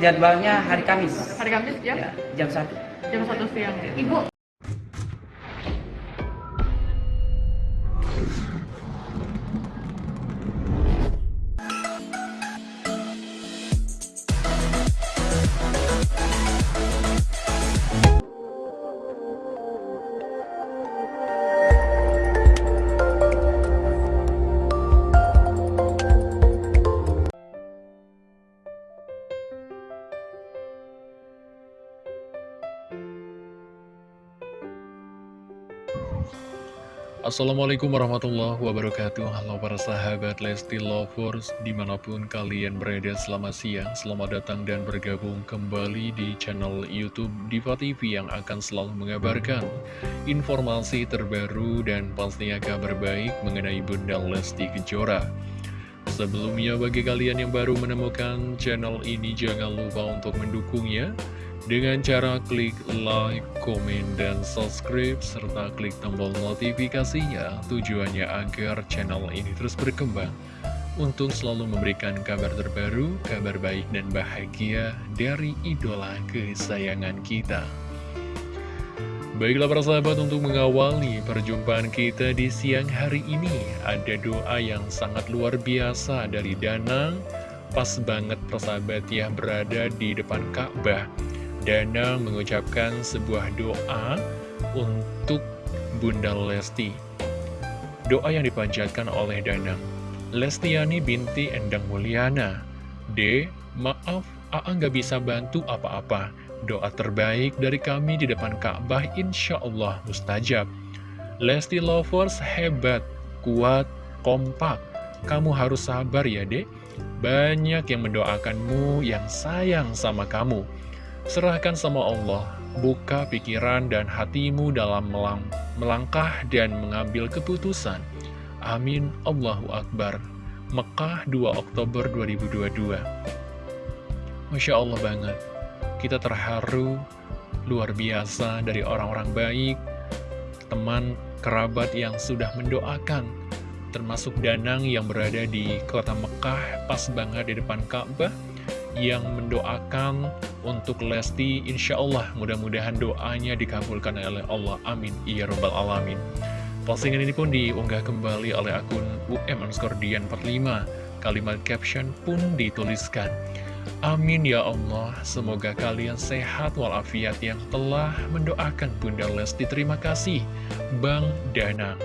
jadwalnya hari Kamis. Hari Kamis ya, Ya, jam 1. jam 1 siang. Ibu, Assalamualaikum warahmatullahi wabarakatuh. Halo para sahabat Lesti Lovers Di mana pun kalian berada selamat siang Selamat datang dan bergabung kembali di channel Youtube Diva TV Yang akan selalu mengabarkan informasi terbaru dan pastinya kabar baik Mengenai Bunda Lesti Kejora. Sebelumnya bagi kalian yang baru menemukan channel ini Jangan lupa untuk mendukungnya dengan cara klik like, komen, dan subscribe, serta klik tombol notifikasinya tujuannya agar channel ini terus berkembang. Untuk selalu memberikan kabar terbaru, kabar baik dan bahagia dari idola kesayangan kita. Baiklah para sahabat untuk mengawali perjumpaan kita di siang hari ini Ada doa yang sangat luar biasa dari Danang Pas banget persahabat ya berada di depan Ka'bah Danang mengucapkan sebuah doa untuk Bunda Lesti. Doa yang dipanjatkan oleh Danang. Lestiani binti Endang Mulyana. D. Maaf, Aa nggak bisa bantu apa-apa. Doa terbaik dari kami di depan Ka'bah insya Allah mustajab. Lesti Lovers hebat, kuat, kompak. Kamu harus sabar ya dek. Banyak yang mendoakanmu yang sayang sama kamu. Serahkan sama Allah, buka pikiran dan hatimu dalam melang melangkah dan mengambil keputusan. Amin, Allahu Akbar. Mekah 2 Oktober 2022 Masya Allah banget, kita terharu, luar biasa dari orang-orang baik, teman, kerabat yang sudah mendoakan, termasuk Danang yang berada di kota Mekah, pas banget di depan Ka'bah, yang mendoakan untuk Lesti Insya Allah mudah-mudahan doanya dikabulkan oleh Allah. Amin. Ya Rabbal Alamin. Postingan ini pun diunggah kembali oleh akun UM underscore Dian 45 Kalimat caption pun dituliskan. Amin ya Allah. Semoga kalian sehat walafiat yang telah mendoakan Bunda Lesti. Terima kasih Bang Danang.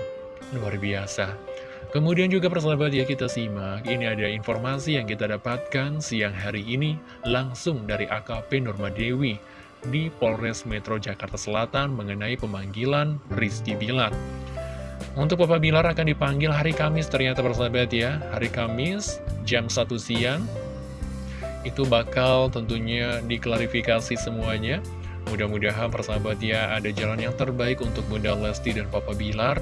Luar biasa Kemudian juga persahabat ya kita simak, ini ada informasi yang kita dapatkan siang hari ini langsung dari AKP Nurma Dewi di Polres Metro Jakarta Selatan mengenai pemanggilan Rizky Bilar. Untuk Papa Bilar akan dipanggil hari Kamis ternyata persahabat ya, hari Kamis jam 1 siang. Itu bakal tentunya diklarifikasi semuanya. Mudah-mudahan persahabat ya ada jalan yang terbaik untuk Bunda Lesti dan Papa Bilar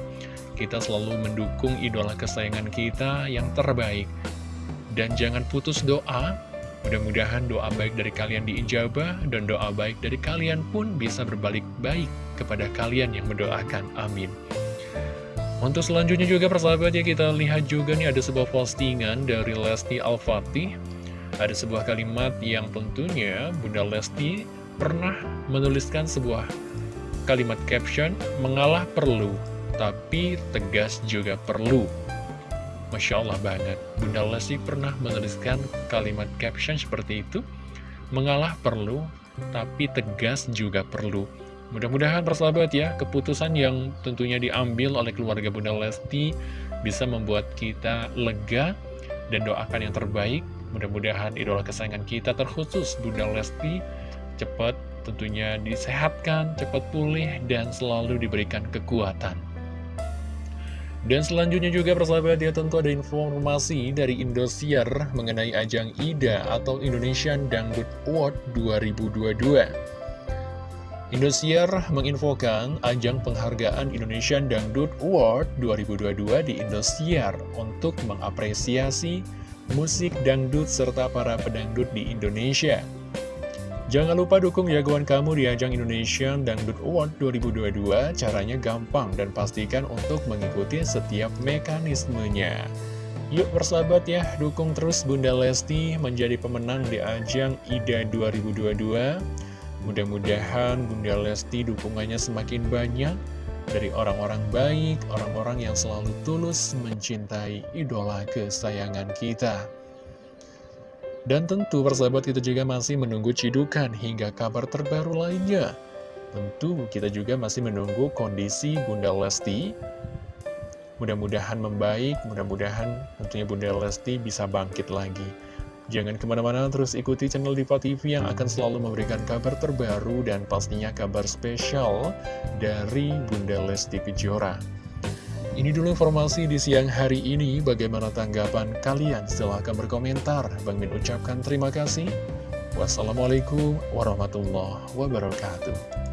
kita selalu mendukung idola kesayangan kita yang terbaik. Dan jangan putus doa, mudah-mudahan doa baik dari kalian diijabah, dan doa baik dari kalian pun bisa berbalik baik kepada kalian yang mendoakan. Amin. Untuk selanjutnya juga persahabat ya kita lihat juga nih ada sebuah postingan dari Lesti Al-Fatih. Ada sebuah kalimat yang tentunya Bunda Lesti pernah menuliskan sebuah kalimat caption, mengalah perlu, tapi tegas juga perlu. Masya Allah banget, Bunda Lesti pernah menuliskan kalimat caption seperti itu, mengalah perlu, tapi tegas juga perlu. Mudah-mudahan persahabat ya, keputusan yang tentunya diambil oleh keluarga Bunda Lesti bisa membuat kita lega dan doakan yang terbaik. Mudah-mudahan idola kesayangan kita terkhusus Bunda Lesti cepat tentunya disehatkan, cepat pulih, dan selalu diberikan kekuatan. Dan selanjutnya juga persahabat ya tentu ada informasi dari Indosiar mengenai ajang IDA atau Indonesian Dangdut Award 2022. Indosiar menginfokan ajang penghargaan Indonesian Dangdut Award 2022 di Indosiar untuk mengapresiasi musik dangdut serta para pedangdut di Indonesia. Jangan lupa dukung jagoan kamu di ajang Indonesian Dangdut Award 2022. Caranya gampang dan pastikan untuk mengikuti setiap mekanismenya. Yuk persahabat ya, dukung terus Bunda Lesti menjadi pemenang di ajang IDA 2022. Mudah-mudahan Bunda Lesti dukungannya semakin banyak dari orang-orang baik, orang-orang yang selalu tulus mencintai idola kesayangan kita. Dan tentu persahabat kita juga masih menunggu cidukan hingga kabar terbaru lainnya. Tentu kita juga masih menunggu kondisi Bunda Lesti. Mudah-mudahan membaik, mudah-mudahan tentunya Bunda Lesti bisa bangkit lagi. Jangan ke mana-mana terus ikuti channel Diva TV yang akan selalu memberikan kabar terbaru dan pastinya kabar spesial dari Bunda Lesti Kejora. Ini dulu informasi di siang hari ini. Bagaimana tanggapan kalian? Silahkan berkomentar. Bang Min ucapkan terima kasih. Wassalamualaikum warahmatullahi wabarakatuh.